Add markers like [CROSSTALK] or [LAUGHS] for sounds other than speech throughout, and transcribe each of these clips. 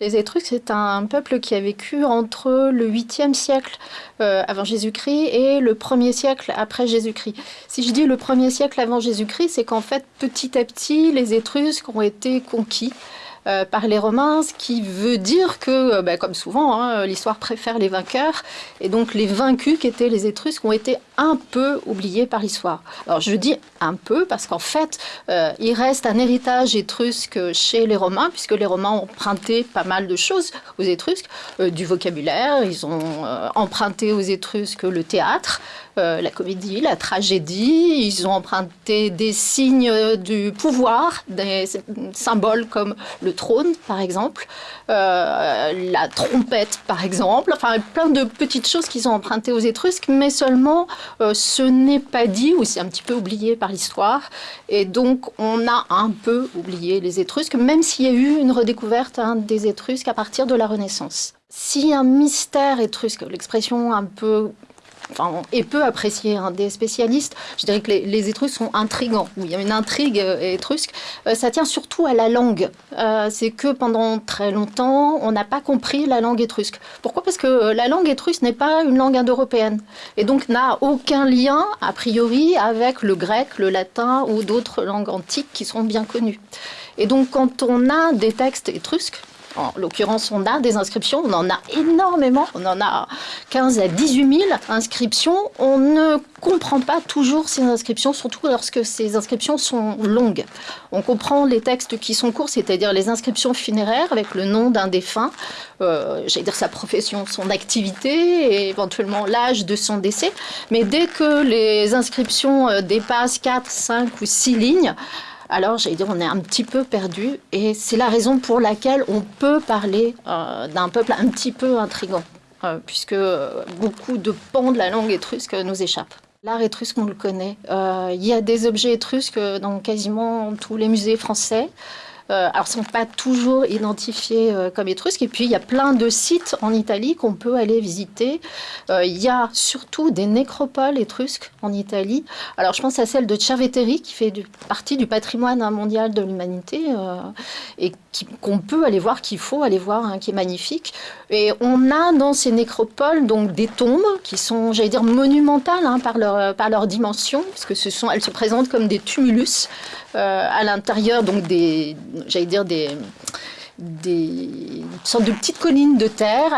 Les Étrusques, c'est un peuple qui a vécu entre le 8e siècle euh, avant Jésus-Christ et le 1er siècle après Jésus-Christ. Si je dis le 1er siècle avant Jésus-Christ, c'est qu'en fait, petit à petit, les Étrusques ont été conquis. Euh, par les Romains, ce qui veut dire que, euh, bah, comme souvent, hein, l'histoire préfère les vainqueurs, et donc les vaincus qui étaient les Étrusques ont été un peu oubliés par l'histoire. Alors je dis un peu parce qu'en fait, euh, il reste un héritage étrusque chez les Romains, puisque les Romains ont emprunté pas mal de choses aux Étrusques, du vocabulaire, ils ont emprunté aux Étrusques le théâtre, la comédie, la tragédie, ils ont emprunté des signes du pouvoir, des symboles comme le trône, par exemple, euh, la trompette, par exemple, enfin plein de petites choses qu'ils ont empruntées aux Étrusques, mais seulement euh, ce n'est pas dit ou c'est un petit peu oublié par l'histoire. Et donc on a un peu oublié les Étrusques, même s'il y a eu une redécouverte hein, des Étrusques à partir de la Renaissance. Si un mystère étrusque, l'expression un peu est peu apprécié hein, des spécialistes. Je dirais que les, Étrusques sont intrigants, où il y a une intrigue euh, étrusque. Euh, ça tient surtout à la langue. Euh, c'est que pendant très longtemps, on n'a pas compris la langue étrusque. Pourquoi? Parce que la langue étrusque n'est pas une langue indo-européenne, et donc n'a aucun lien, a priori, avec le grec, le latin ou d'autres langues antiques qui sont bien connues. Et donc, quand on a des textes étrusques, en l'occurrence, on a des inscriptions, on en a énormément, on en a 15 à 18 000 inscriptions. On ne comprend pas toujours ces inscriptions, surtout lorsque ces inscriptions sont longues. On comprend les textes qui sont courts, c'est-à-dire les inscriptions funéraires avec le nom d'un défunt, euh, j'allais dire sa profession, son activité et éventuellement l'âge de son décès. Mais dès que les inscriptions euh, dépassent 4, 5 ou 6 lignes, alors j'allais dire on est un petit peu perdu et c'est la raison pour laquelle on peut parler euh, d'un peuple un petit peu intrigant, euh, puisque beaucoup de pans de la langue étrusque nous échappent. L'art étrusque, on le connaît. Euh, il y a des objets étrusques dans quasiment tous les musées français. Euh, alors, sont pas toujours identifiés euh, comme étrusques. Et puis, il y a plein de sites en Italie qu'on peut aller visiter. Euh, il y a surtout des nécropoles étrusques en Italie. Alors, je pense à celle de Cerveteri, qui fait partie du patrimoine mondial de l'humanité et qu'on peut aller voir, qu'il faut aller voir, hein, qui est magnifique. Et on a dans ces nécropoles donc des tombes qui sont, j'allais dire, monumentales hein, par, leur, par leur dimension, parce que ce sont, elles se présentent comme des tumulus à l'intérieur donc des, j'allais dire, des, sortes de petites collines de terre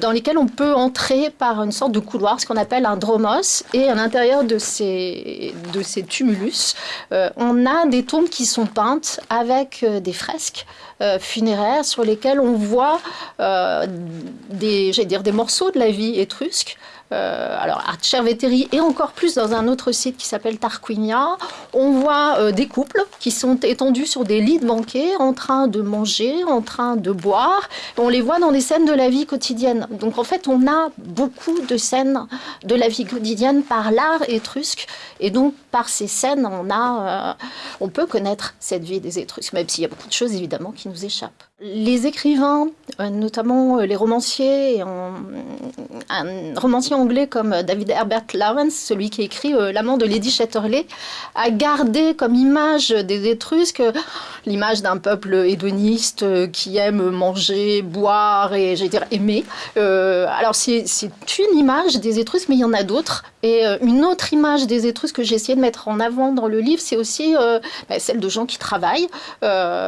dans lesquelles on peut entrer par une sorte de couloir, ce qu'on appelle un dromos. Et à l'intérieur de ces, de tumulus, euh, on a des tombes qui sont peintes avec euh, des fresques euh, funéraires sur lesquelles on voit dire, des morceaux de la vie étrusque. Euh, alors à Cerveteri et encore plus dans un autre site qui s'appelle Tarquinia, on voit euh, des couples qui sont étendus sur des lits de banquet en train de manger, en train de boire. On les voit dans des scènes de la vie quotidienne. Donc en fait, on a beaucoup de scènes de la vie quotidienne par l'art étrusque et donc par ces scènes, on a, euh, on peut connaître cette vie des Étrusques, même s'il y a beaucoup de choses évidemment qui nous échappent. Les écrivains, notamment les romanciers, un romancier anglais comme David Herbert Lawrence, celui qui écrit euh, L'amant de Lady Chatterley, a gardé comme image des Étrusques [GASPS] l'image d'un peuple hédoniste euh, qui aime manger, boire et, j'ai dire, aimer. Euh, alors, c'est une image des Étrusques, mais il y en a d'autres. Et une autre image des Étrusques que j'ai essayé de mettre en avant dans le livre, c'est aussi bah, celle de gens qui travaillent,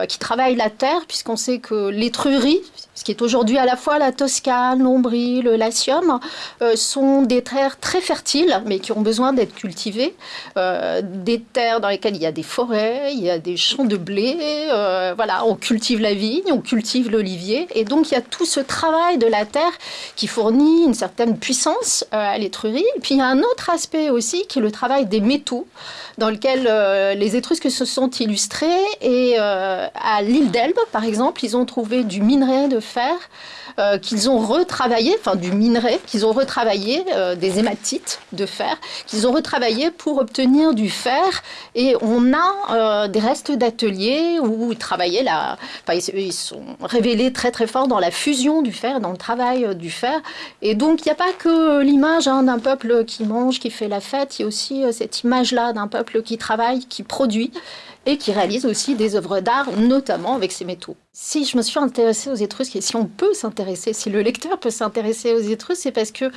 qui travaillent la terre, puisqu'on sait que l'étrurie, ce qui est aujourd'hui à la fois la Toscane, l'Ombrie, le Latium, euh, sont des terres très fertiles, mais qui ont besoin d'être cultivées. Euh, des terres dans lesquelles il y a des forêts, il y a des champs de blé. Euh, voilà, on cultive la vigne, on cultive l'olivier. Et donc, il y a tout ce travail de la terre qui fournit une certaine puissance à l'étrurie. Et puis, il y a un autre aspect aussi qui est le travail des métaux, dans lequel les Étrusques se sont illustrés. Et à l'île d'Elbe, par exemple, ils ont trouvé du minerai de fer euh, qu'ils ont retravaillé, enfin du minerai, qu'ils ont retravaillé, euh, des hématites de fer, qu'ils ont retravaillé pour obtenir du fer. Et on a euh, des restes d'ateliers où ils travaillaient, la, enfin, ils, sont révélés très très fort dans la fusion du fer, dans le travail du fer. Et donc il n'y a pas que l'image hein, d'un peuple qui mange, qui fait la fête, il y a aussi cette image-là d'un peuple qui travaille, qui produit et qui réalisent aussi des œuvres d'art, notamment avec ces métaux. Si je me suis intéressée aux Étrusques, et si on peut s'intéresser, si le lecteur peut s'intéresser aux Étrusques, c'est parce que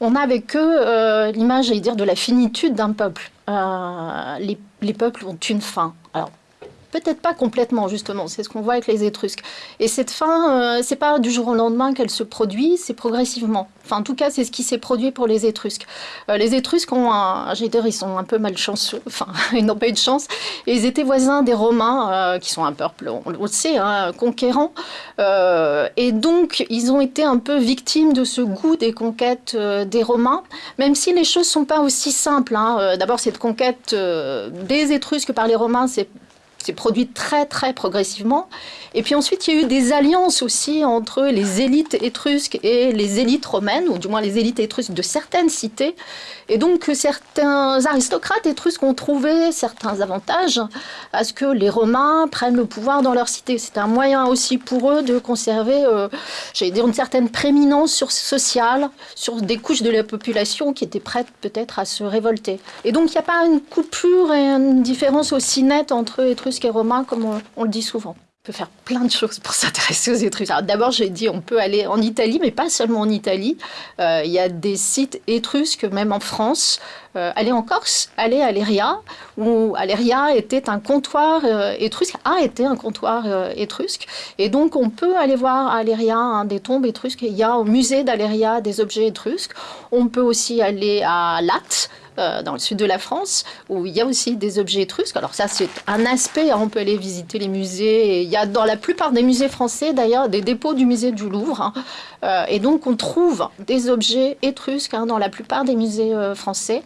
on a avec eux euh, l'image, j'allais dire, de la finitude d'un peuple. Euh, les, les peuples ont une fin. Alors, Peut-être pas complètement, justement. C'est ce qu'on voit avec les Étrusques. Et cette fin, euh, c'est pas du jour au lendemain qu'elle se produit, c'est progressivement. Enfin, en tout cas, c'est ce qui s'est produit pour les Étrusques. Euh, les Étrusques ont un, j'ai dire, ils sont un peu malchanceux. [LAUGHS] Enfin, ils n'ont pas eu de chance. Et ils étaient voisins des Romains, euh, qui sont un peuple, on, le sait, hein, conquérant. et donc, ils ont été un peu victimes de ce goût des conquêtes des Romains, même si les choses sont pas aussi simples. Hein. D'abord, cette conquête des Étrusques par les Romains, c'est s'est produit très très progressivement. Et puis ensuite, il y a eu des alliances aussi entre les élites étrusques et les élites romaines, ou du moins les élites étrusques de certaines cités. Et donc certains aristocrates étrusques ont trouvé certains avantages à ce que les Romains prennent le pouvoir dans leur cité. C'est un moyen aussi pour eux de conserver, euh, j'allais dire, une certaine prééminence sur sociale, sur des couches de la population qui étaient prêtes peut-être à se révolter. Et donc il n'y a pas une coupure et une différence aussi nette entre Étrusques et romain, comme on, le dit souvent. On peut faire plein de choses pour [LAUGHS] s'intéresser aux Étrusques. D'abord, j'ai dit on peut aller en Italie, mais pas seulement en Italie. Euh, il y a des sites étrusques, même en France. Euh, aller en Corse, aller à Léria, où Aléria était un comptoir euh, étrusque, a été un comptoir étrusque. Et donc, on peut aller voir à Aléria des tombes étrusques. Il y a au musée d'Aléria des objets étrusques. On peut aussi aller à Latte, euh, dans le sud de la France, où il y a aussi des objets étrusques. Alors ça, c'est un aspect, hein, on peut aller visiter les musées. il y a dans la plupart des musées français, d'ailleurs, des dépôts du musée du Louvre. Hein. Euh, et donc, on trouve des objets étrusques hein, dans la plupart des musées euh, français.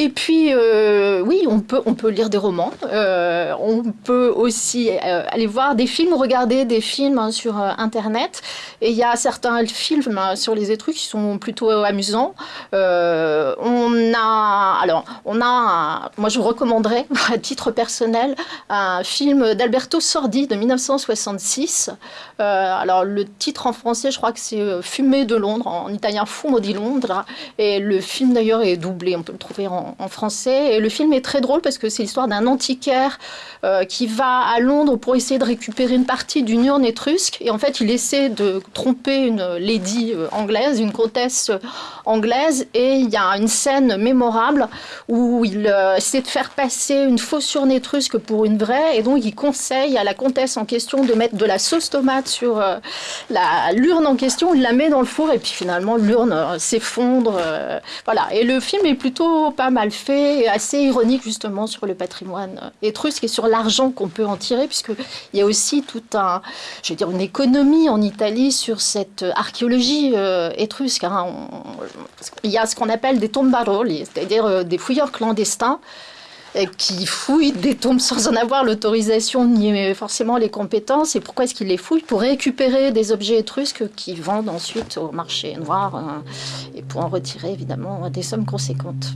Et puis, euh, oui, on peut, on peut lire des romans. Euh, on peut aussi euh, aller voir des films, regarder des films hein, sur Internet. Et il y a certains films hein, sur les Étrusques qui sont plutôt amusants. on a, alors, on a, moi je vous recommanderais, [LAUGHS] à titre personnel, un film d'Alberto Sordi de 1966. alors, le titre en français, je crois que c'est Fumée de Londres, en italien Fumo di Londra. Et le film d'ailleurs est doublé, on peut le trouver en en, français. Et le film est très drôle parce que c'est l'histoire d'un antiquaire euh, qui va à Londres pour essayer de récupérer une partie d'une urne étrusque. Et en fait, il essaie de tromper une lady euh, anglaise, une comtesse euh, anglaise. Et il y a une scène mémorable où il essaie de faire passer une fausse urne étrusque pour une vraie. Et donc, il conseille à la comtesse en question de mettre de la sauce tomate sur l'urne en question. Il la met dans le four et puis finalement, l'urne s'effondre. voilà. Et le film est plutôt pas mal fait, assez ironique justement sur le patrimoine étrusque et sur l'argent qu'on peut en tirer, puisqu'il y a aussi tout un, je vais dire, une économie en Italie sur cette archéologie euh, étrusque. Hein. il y a ce qu'on appelle des tombaroli, c'est-à-dire euh, des fouilleurs clandestins euh, qui fouillent des tombes sans en avoir l'autorisation ni forcément les compétences. Et pourquoi est-ce qu'ils les fouillent? Pour récupérer des objets étrusques qu'ils vendent ensuite au marché noir et pour en retirer évidemment des sommes conséquentes.